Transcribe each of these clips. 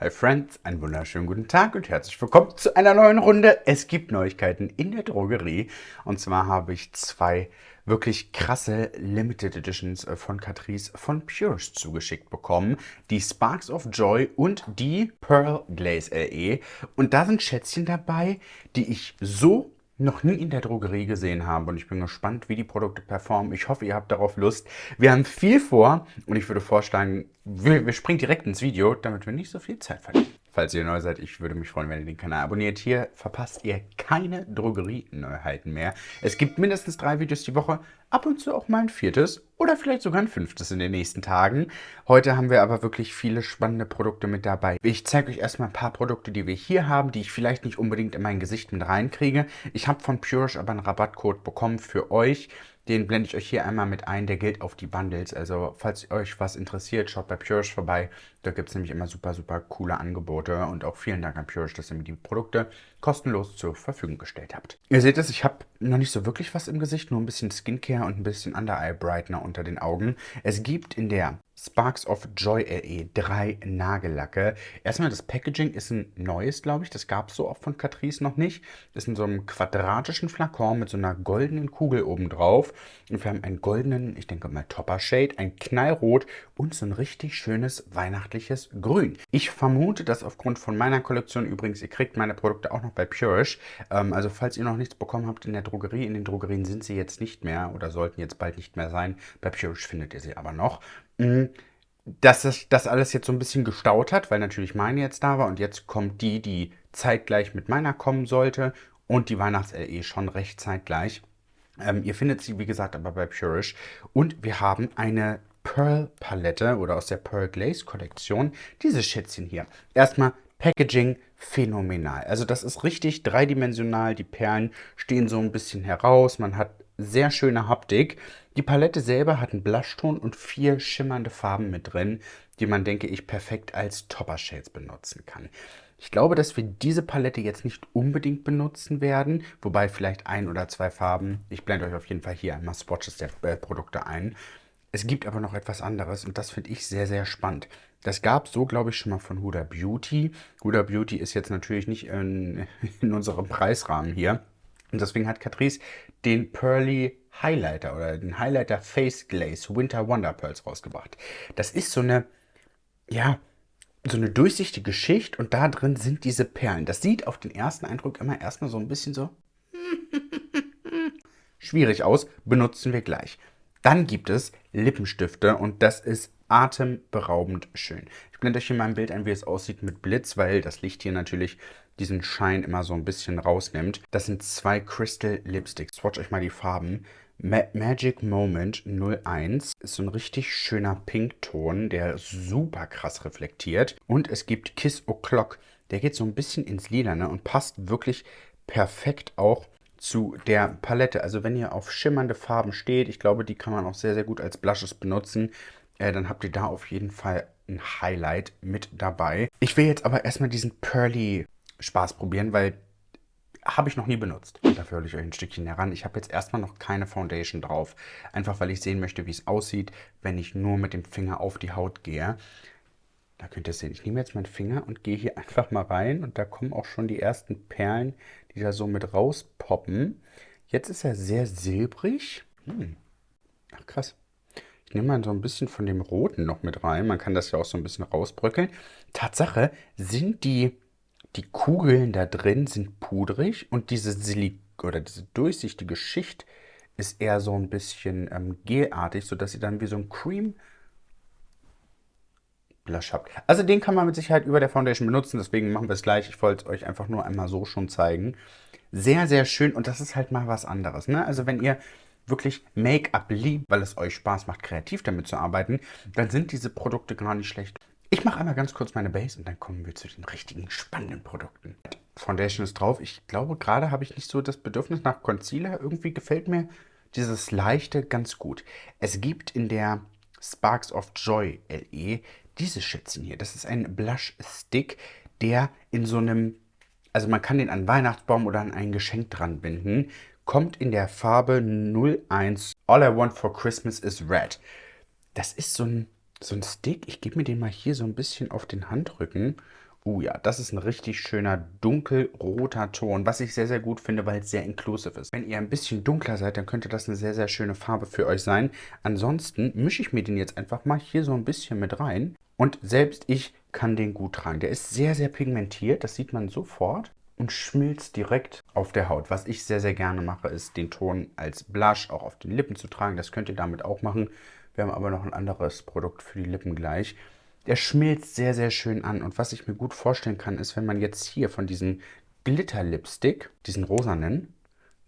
Hi Friends, einen wunderschönen guten Tag und herzlich willkommen zu einer neuen Runde. Es gibt Neuigkeiten in der Drogerie und zwar habe ich zwei wirklich krasse Limited Editions äh, von Catrice von Purist zugeschickt bekommen. Die Sparks of Joy und die Pearl Glaze LE. Und da sind Schätzchen dabei, die ich so noch nie in der Drogerie gesehen habe und ich bin gespannt, wie die Produkte performen. Ich hoffe, ihr habt darauf Lust. Wir haben viel vor und ich würde vorschlagen, wir, wir springen direkt ins Video, damit wir nicht so viel Zeit verlieren. Falls ihr neu seid, ich würde mich freuen, wenn ihr den Kanal abonniert. Hier verpasst ihr keine Drogerie-Neuheiten mehr. Es gibt mindestens drei Videos die Woche, ab und zu auch mal ein viertes oder vielleicht sogar ein fünftes in den nächsten Tagen. Heute haben wir aber wirklich viele spannende Produkte mit dabei. Ich zeige euch erstmal ein paar Produkte, die wir hier haben, die ich vielleicht nicht unbedingt in mein Gesicht mit reinkriege. Ich habe von Purish aber einen Rabattcode bekommen für euch. Den blende ich euch hier einmal mit ein, der gilt auf die Bundles. Also falls euch was interessiert, schaut bei Purish vorbei. Da gibt es nämlich immer super, super coole Angebote. Und auch vielen Dank an Purish, dass ihr mir die Produkte kostenlos zur Verfügung gestellt habt. Ihr seht es, ich habe noch nicht so wirklich was im Gesicht, nur ein bisschen Skincare und ein bisschen Under-Eye Brightener unter den Augen. Es gibt in der Sparks of Joy LE, drei Nagellacke. Erstmal das Packaging ist ein neues, glaube ich. Das gab es so oft von Catrice noch nicht. Ist in so einem quadratischen Flakon mit so einer goldenen Kugel oben drauf. Und wir haben einen goldenen, ich denke mal Topper Shade, ein Knallrot und so ein richtig schönes weihnachtliches Grün. Ich vermute, dass aufgrund von meiner Kollektion übrigens, ihr kriegt meine Produkte auch noch bei Purish. Ähm, also falls ihr noch nichts bekommen habt in der Drogerie, in den Drogerien sind sie jetzt nicht mehr oder sollten jetzt bald nicht mehr sein. Bei Purish findet ihr sie aber noch. Mhm. dass sich das alles jetzt so ein bisschen gestaut hat, weil natürlich meine jetzt da war und jetzt kommt die, die zeitgleich mit meiner kommen sollte und die Weihnachts-LE schon recht zeitgleich. Ähm, ihr findet sie, wie gesagt, aber bei Purish. Und wir haben eine Pearl-Palette oder aus der Pearl Glaze-Kollektion dieses Schätzchen hier. Erstmal Packaging phänomenal. Also das ist richtig dreidimensional. Die Perlen stehen so ein bisschen heraus. Man hat sehr schöne Haptik. Die Palette selber hat einen Blushton und vier schimmernde Farben mit drin, die man, denke ich, perfekt als Topper Shades benutzen kann. Ich glaube, dass wir diese Palette jetzt nicht unbedingt benutzen werden, wobei vielleicht ein oder zwei Farben. Ich blende euch auf jeden Fall hier einmal Swatches der äh, Produkte ein. Es gibt aber noch etwas anderes und das finde ich sehr, sehr spannend. Das gab es so, glaube ich, schon mal von Huda Beauty. Huda Beauty ist jetzt natürlich nicht in, in unserem Preisrahmen hier. Und deswegen hat Catrice den Pearly Highlighter oder den Highlighter Face Glaze Winter Wonder Pearls rausgebracht. Das ist so eine, ja, so eine durchsichtige Schicht und da drin sind diese Perlen. Das sieht auf den ersten Eindruck immer erstmal so ein bisschen so schwierig aus, benutzen wir gleich. Dann gibt es Lippenstifte und das ist atemberaubend schön. Ich blende euch hier mal ein Bild ein, wie es aussieht mit Blitz, weil das Licht hier natürlich diesen Schein immer so ein bisschen rausnimmt. Das sind zwei Crystal Lipsticks. Swatch euch mal die Farben. Ma Magic Moment 01 ist so ein richtig schöner Pinkton, der super krass reflektiert. Und es gibt Kiss O'Clock, der geht so ein bisschen ins Lilane und passt wirklich perfekt auch zu der Palette. Also wenn ihr auf schimmernde Farben steht, ich glaube, die kann man auch sehr, sehr gut als Blushes benutzen, äh, dann habt ihr da auf jeden Fall ein Highlight mit dabei. Ich will jetzt aber erstmal diesen Pearly Spaß probieren, weil habe ich noch nie benutzt. Dafür hole ich euch ein Stückchen heran. Ich habe jetzt erstmal noch keine Foundation drauf. Einfach weil ich sehen möchte, wie es aussieht, wenn ich nur mit dem Finger auf die Haut gehe. Da könnt ihr sehen. Ich nehme jetzt meinen Finger und gehe hier einfach mal rein. Und da kommen auch schon die ersten Perlen, die da so mit rauspoppen. Jetzt ist er sehr silbrig. Hm. Ach krass. Ich nehme mal so ein bisschen von dem Roten noch mit rein. Man kann das ja auch so ein bisschen rausbröckeln. Tatsache sind die die Kugeln da drin sind pudrig und diese Silik oder diese durchsichtige Schicht ist eher so ein bisschen ähm, gelartig, sodass ihr dann wie so ein Cream Blush habt. Also den kann man mit Sicherheit über der Foundation benutzen, deswegen machen wir es gleich. Ich wollte es euch einfach nur einmal so schon zeigen. Sehr, sehr schön und das ist halt mal was anderes. Ne? Also wenn ihr wirklich Make-up liebt, weil es euch Spaß macht, kreativ damit zu arbeiten, dann sind diese Produkte gar nicht schlecht. Ich mache einmal ganz kurz meine Base und dann kommen wir zu den richtigen spannenden Produkten. Foundation ist drauf. Ich glaube, gerade habe ich nicht so das Bedürfnis nach Concealer. Irgendwie gefällt mir dieses Leichte ganz gut. Es gibt in der Sparks of Joy LE dieses Schätzchen hier. Das ist ein Blush Stick, der in so einem, also man kann den an Weihnachtsbaum oder an ein Geschenk dran binden. Kommt in der Farbe 01 All I Want for Christmas is Red. Das ist so ein so ein Stick. Ich gebe mir den mal hier so ein bisschen auf den Handrücken Uh ja, das ist ein richtig schöner dunkelroter Ton, was ich sehr, sehr gut finde, weil es sehr inclusive ist. Wenn ihr ein bisschen dunkler seid, dann könnte das eine sehr, sehr schöne Farbe für euch sein. Ansonsten mische ich mir den jetzt einfach mal hier so ein bisschen mit rein. Und selbst ich kann den gut tragen. Der ist sehr, sehr pigmentiert, das sieht man sofort und schmilzt direkt auf der Haut. Was ich sehr, sehr gerne mache, ist den Ton als Blush auch auf den Lippen zu tragen. Das könnt ihr damit auch machen. Wir haben aber noch ein anderes Produkt für die Lippen gleich. Der schmilzt sehr, sehr schön an. Und was ich mir gut vorstellen kann, ist, wenn man jetzt hier von diesem Glitter-Lipstick, diesen rosanen,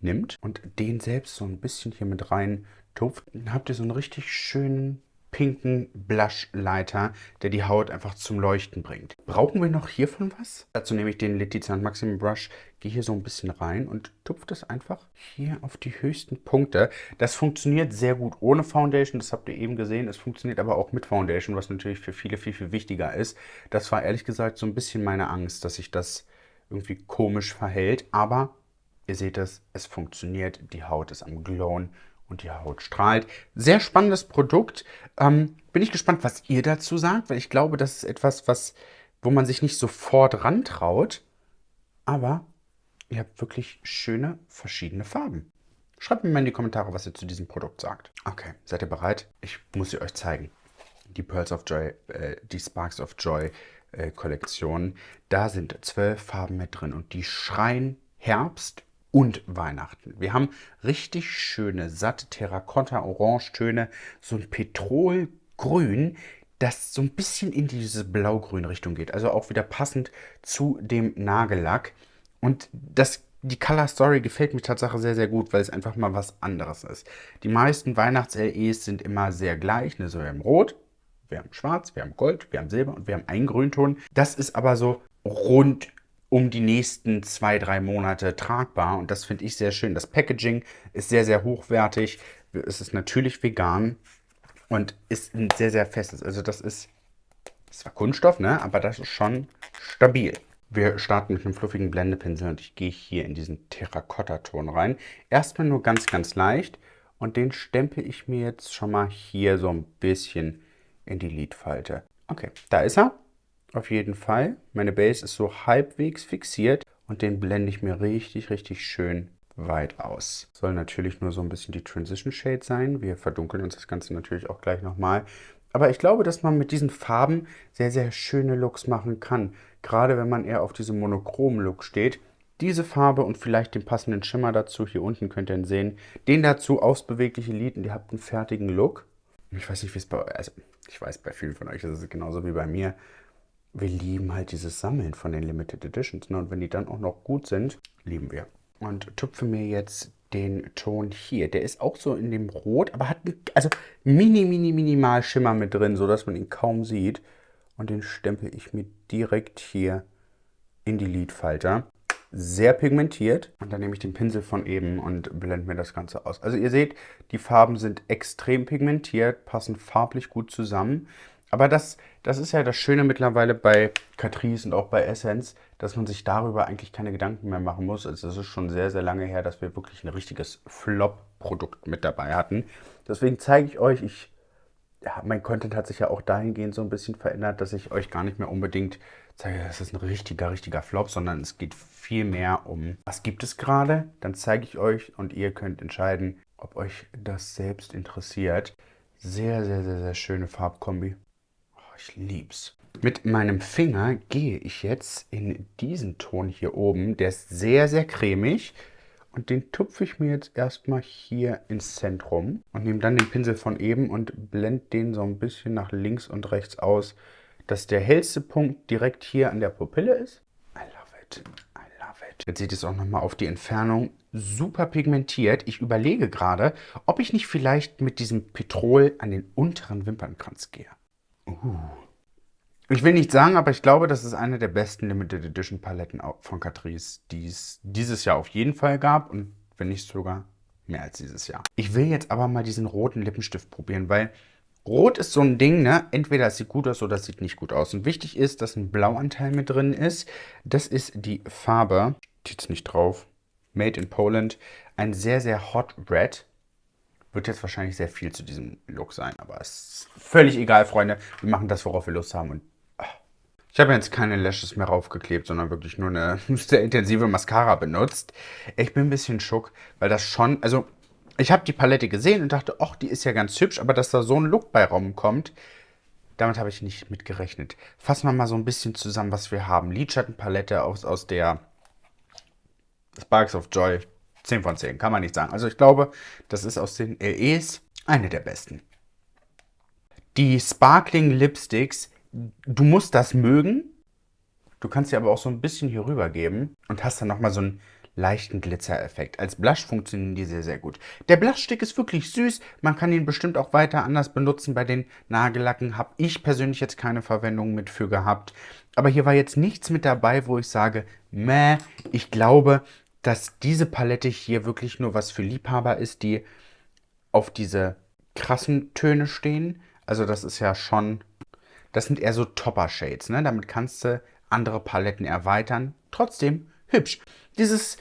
nimmt und den selbst so ein bisschen hier mit rein tupft, dann habt ihr so einen richtig schönen pinken Blushleiter, der die Haut einfach zum Leuchten bringt. Brauchen wir noch hiervon was? Dazu nehme ich den Letizia Maximum Brush, gehe hier so ein bisschen rein und tupfe das einfach hier auf die höchsten Punkte. Das funktioniert sehr gut ohne Foundation, das habt ihr eben gesehen. Es funktioniert aber auch mit Foundation, was natürlich für viele viel, viel wichtiger ist. Das war ehrlich gesagt so ein bisschen meine Angst, dass sich das irgendwie komisch verhält, aber ihr seht es, es funktioniert, die Haut ist am Glowen und die Haut strahlt. Sehr spannendes Produkt. Ähm, bin ich gespannt, was ihr dazu sagt, weil ich glaube, das ist etwas, was, wo man sich nicht sofort rantraut. Aber ihr habt wirklich schöne verschiedene Farben. Schreibt mir mal in die Kommentare, was ihr zu diesem Produkt sagt. Okay, seid ihr bereit? Ich muss sie euch zeigen. Die Pearls of Joy, äh, die Sparks of Joy äh, Kollektion. Da sind zwölf Farben mit drin und die schreien Herbst und Weihnachten. Wir haben richtig schöne, satte Terrakotta-Orangetöne, so ein Petrolgrün, das so ein bisschen in diese blau-grün Richtung geht. Also auch wieder passend zu dem Nagellack. Und das, die Color Story gefällt mir tatsächlich sehr, sehr gut, weil es einfach mal was anderes ist. Die meisten Weihnachts-LEs sind immer sehr gleich. Ne? So, wir haben Rot, wir haben Schwarz, wir haben Gold, wir haben Silber und wir haben einen Grünton. Das ist aber so rund um die nächsten zwei, drei Monate tragbar. Und das finde ich sehr schön. Das Packaging ist sehr, sehr hochwertig. Es ist natürlich vegan und ist ein sehr, sehr festes. Also das ist zwar Kunststoff, ne? aber das ist schon stabil. Wir starten mit einem fluffigen Blendepinsel und ich gehe hier in diesen Terrakotta-Ton rein. Erstmal nur ganz, ganz leicht und den stempel ich mir jetzt schon mal hier so ein bisschen in die Lidfalte. Okay, da ist er auf jeden Fall. Meine Base ist so halbwegs fixiert und den blende ich mir richtig, richtig schön weit aus. Soll natürlich nur so ein bisschen die Transition Shade sein. Wir verdunkeln uns das Ganze natürlich auch gleich nochmal. Aber ich glaube, dass man mit diesen Farben sehr, sehr schöne Looks machen kann. Gerade wenn man eher auf diesem monochromen Look steht. Diese Farbe und vielleicht den passenden Schimmer dazu, hier unten könnt ihr ihn sehen. Den dazu aufs bewegliche Lid und ihr habt einen fertigen Look. Ich weiß nicht, wie es bei euch, also ich weiß, bei vielen von euch ist es genauso wie bei mir wir lieben halt dieses Sammeln von den Limited Editions. Ne? Und wenn die dann auch noch gut sind, lieben wir. Und tupfe mir jetzt den Ton hier. Der ist auch so in dem Rot, aber hat also mini, mini, minimal Schimmer mit drin, sodass man ihn kaum sieht. Und den stempel ich mir direkt hier in die Lidfalter. Sehr pigmentiert. Und dann nehme ich den Pinsel von eben und blende mir das Ganze aus. Also ihr seht, die Farben sind extrem pigmentiert, passen farblich gut zusammen. Aber das, das ist ja das Schöne mittlerweile bei Catrice und auch bei Essence, dass man sich darüber eigentlich keine Gedanken mehr machen muss. Also es ist schon sehr, sehr lange her, dass wir wirklich ein richtiges Flop-Produkt mit dabei hatten. Deswegen zeige ich euch, ich, ja, mein Content hat sich ja auch dahingehend so ein bisschen verändert, dass ich euch gar nicht mehr unbedingt zeige, das ist ein richtiger, richtiger Flop, sondern es geht viel mehr um, was gibt es gerade, dann zeige ich euch und ihr könnt entscheiden, ob euch das selbst interessiert. Sehr, sehr, sehr, sehr schöne Farbkombi ich lieb's. Mit meinem Finger gehe ich jetzt in diesen Ton hier oben. Der ist sehr, sehr cremig. Und den tupfe ich mir jetzt erstmal hier ins Zentrum und nehme dann den Pinsel von eben und blende den so ein bisschen nach links und rechts aus, dass der hellste Punkt direkt hier an der Pupille ist. I love it. I love it. Jetzt seht ihr es auch nochmal auf die Entfernung. Super pigmentiert. Ich überlege gerade, ob ich nicht vielleicht mit diesem Petrol an den unteren Wimpernkranz gehe. Uh. Ich will nicht sagen, aber ich glaube, das ist eine der besten Limited Edition Paletten von Catrice, die es dieses Jahr auf jeden Fall gab und wenn nicht sogar mehr als dieses Jahr. Ich will jetzt aber mal diesen roten Lippenstift probieren, weil Rot ist so ein Ding, ne? Entweder es sieht gut aus oder es sieht nicht gut aus. Und wichtig ist, dass ein Blauanteil mit drin ist. Das ist die Farbe, steht nicht drauf, Made in Poland. Ein sehr, sehr Hot Red. Wird jetzt wahrscheinlich sehr viel zu diesem Look sein, aber es ist völlig egal, Freunde. Wir machen das, worauf wir Lust haben und Ich habe jetzt keine Lashes mehr raufgeklebt, sondern wirklich nur eine sehr intensive Mascara benutzt. Ich bin ein bisschen schock, weil das schon, also ich habe die Palette gesehen und dachte, ach, die ist ja ganz hübsch, aber dass da so ein Look bei rumkommt, damit habe ich nicht mit gerechnet. Fassen wir mal so ein bisschen zusammen, was wir haben. Lidschattenpalette aus, aus der Sparks of Joy. 10 von 10, kann man nicht sagen. Also ich glaube, das ist aus den LEs eine der besten. Die Sparkling Lipsticks, du musst das mögen. Du kannst sie aber auch so ein bisschen hier rüber geben und hast dann nochmal so einen leichten Glitzereffekt. Als Blush funktionieren die sehr, sehr gut. Der Blushstick ist wirklich süß. Man kann ihn bestimmt auch weiter anders benutzen. Bei den Nagellacken habe ich persönlich jetzt keine Verwendung mit für gehabt. Aber hier war jetzt nichts mit dabei, wo ich sage, meh, ich glaube, dass diese Palette hier wirklich nur was für Liebhaber ist, die auf diese krassen Töne stehen. Also das ist ja schon, das sind eher so Topper-Shades, ne? Damit kannst du andere Paletten erweitern. Trotzdem hübsch. Dieses,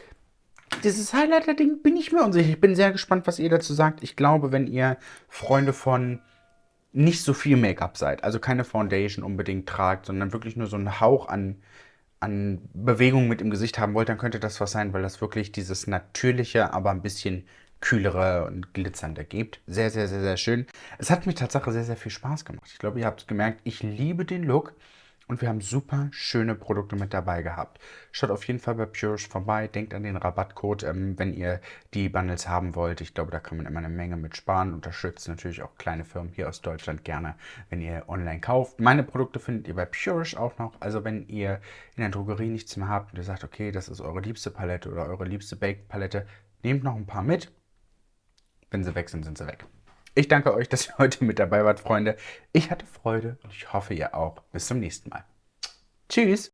dieses Highlighter-Ding bin ich mir unsicher. Ich bin sehr gespannt, was ihr dazu sagt. Ich glaube, wenn ihr Freunde von nicht so viel Make-up seid, also keine Foundation unbedingt tragt, sondern wirklich nur so einen Hauch an, an Bewegung mit im Gesicht haben wollt, dann könnte das was sein, weil das wirklich dieses natürliche, aber ein bisschen kühlere und glitzernde gibt. Sehr, sehr, sehr, sehr schön. Es hat mir tatsächlich sehr, sehr viel Spaß gemacht. Ich glaube, ihr habt gemerkt, ich liebe den Look. Und wir haben super schöne Produkte mit dabei gehabt. Schaut auf jeden Fall bei Purish vorbei. Denkt an den Rabattcode, ähm, wenn ihr die Bundles haben wollt. Ich glaube, da kann man immer eine Menge mit sparen. Unterstützt natürlich auch kleine Firmen hier aus Deutschland gerne, wenn ihr online kauft. Meine Produkte findet ihr bei Purish auch noch. Also wenn ihr in der Drogerie nichts mehr habt und ihr sagt, okay, das ist eure liebste Palette oder eure liebste Baked Palette, nehmt noch ein paar mit. Wenn sie weg sind, sind sie weg. Ich danke euch, dass ihr heute mit dabei wart, Freunde. Ich hatte Freude und ich hoffe, ihr auch. Bis zum nächsten Mal. Tschüss.